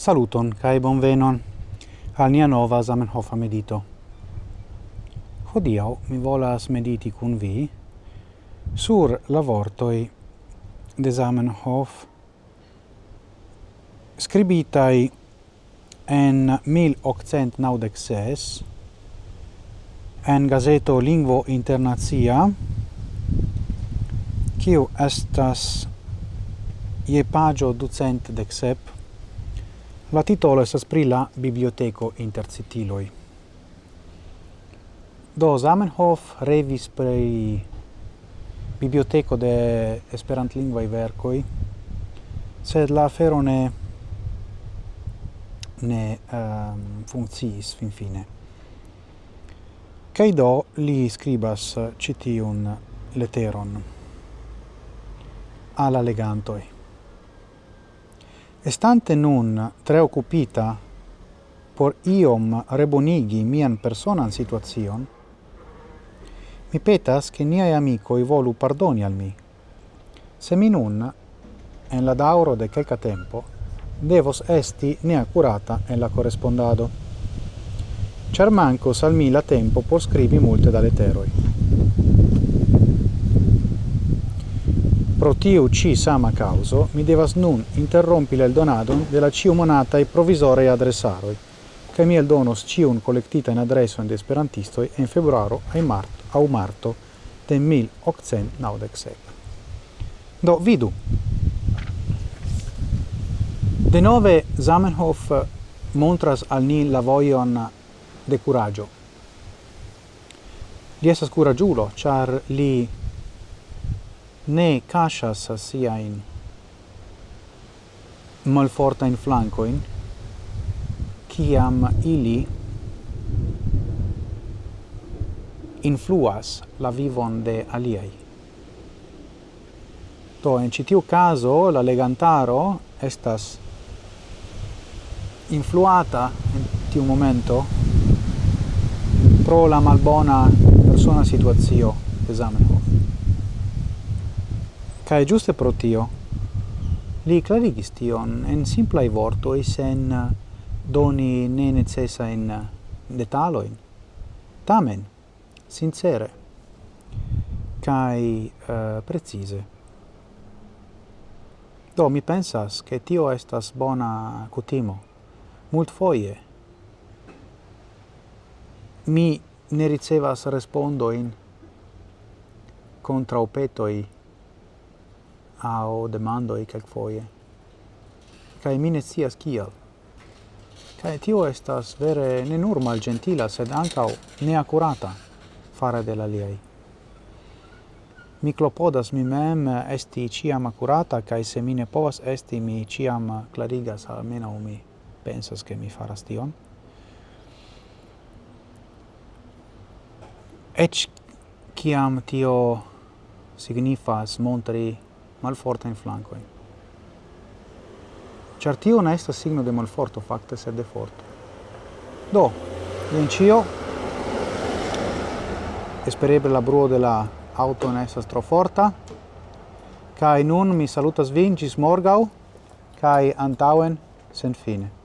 Saluton kai bonvenon al nia nova Zamenhof medito. Hodiau mi volas mediti kun vi sur la vortoi de Zamenhof scribitai en 1896 en gazeto Lingvo Internazia kiu estas je pagio ducent dexep La titolo estas pri la biblioteko inter citiloj. Do Zamenhof revis pri biblioteko de esperantlingvaj verkoj, sed la afero ne ne um, funkciis finfine. Kaj do li skribas ĉi tiun leteron al la legantoj. Estante nun tre occupita por iom rebonigi mian personan situazion, mi petas che niai amicoi volu pardoni al mi. Se mi nun, en la dauro de quelca tempo, devos esti neaccurata en la correspondado. Char mancos al mi la tempo por scrivi multe da letteroi. pro tiu ci sama causo mi devas nun interrompi il donadon della ciu monata e provizoraj adressaroi, che mi eldonos ciun kolektitajn adresojn in esperantistoj en februaro aŭ marto, aŭ marto de 1897. Do vidu. Denove Zamenhof montras al ni la vojon de curaggio. Li estas curaĝulo, ĉar li ne cascias siain malfortain flancoin, kiam ili influas la vivon de aliai. To in citiu caso, la legantaro estas influata in tiu momento pro la malbona persona situazio de Zamenhof. Cae giuste pro tio, li clarigis tion en simplai vortoi sen eh, doni ne necessa in eh, detaloin. Tamen, sincere, cae uh, precise. Do, mi pensas che tio estas bona cutimo. Mult foie mi ne ricevas respondoin contra opetoi au demandoi quelquefoie. Cae mi ne scias kial. kai tio estas vere ne nur malgentila, sed ancau neacurata fare de la liai. Mi clopodas mi mem esti ciam accurata, kai se mi ne povas esti, mi ciam clarigas, almeno mi pensas che mi faras tion. Ec ciam tio signifas montri malforta in flanco. Eh. Certio tio ne estas signo de malforto fakte, se de forte. Do, jen ĉio. Espereble la bruo de la auto ne estas tro forta. Kaj nun mi salutas vin ĝis morgaŭ kaj antaŭen senfine.